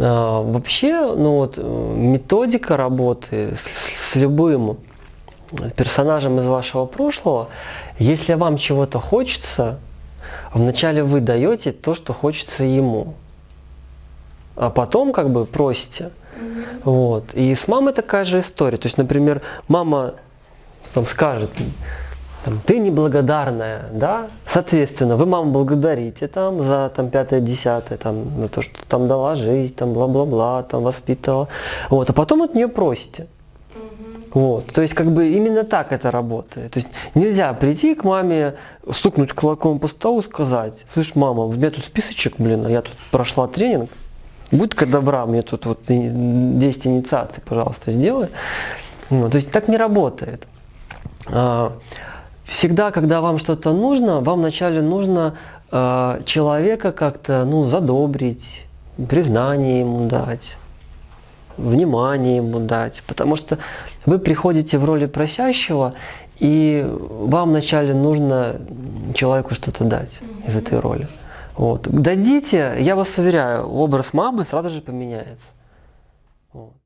А, Вообще, ну вот, э, методика работы с, с любым персонажем из вашего прошлого, если вам чего-то хочется, вначале вы даете то, что хочется ему, а потом как бы просите. Вот. И с мамой такая же история. То есть, например, мама там скажет, там, ты неблагодарная, да, соответственно, вы маму благодарите там за там пятое, десятое, там, на то, что там дала жизнь, там бла-бла-бла, там воспитывала, вот, а потом от нее просите. Вот, то есть как бы именно так это работает. То есть нельзя прийти к маме, стукнуть кулаком по столу, сказать, слышь, мама, у меня тут списочек, блин, а я тут прошла тренинг, будь-ка добра, мне тут вот 10 инициаций, пожалуйста, сделай. Ну, то есть так не работает. Всегда, когда вам что-то нужно, вам вначале нужно э, человека как-то ну, задобрить, признание ему дать, внимание ему дать. Потому что вы приходите в роли просящего, и вам вначале нужно человеку что-то дать из этой роли. Вот. Дадите, я вас уверяю, образ мамы сразу же поменяется. Вот.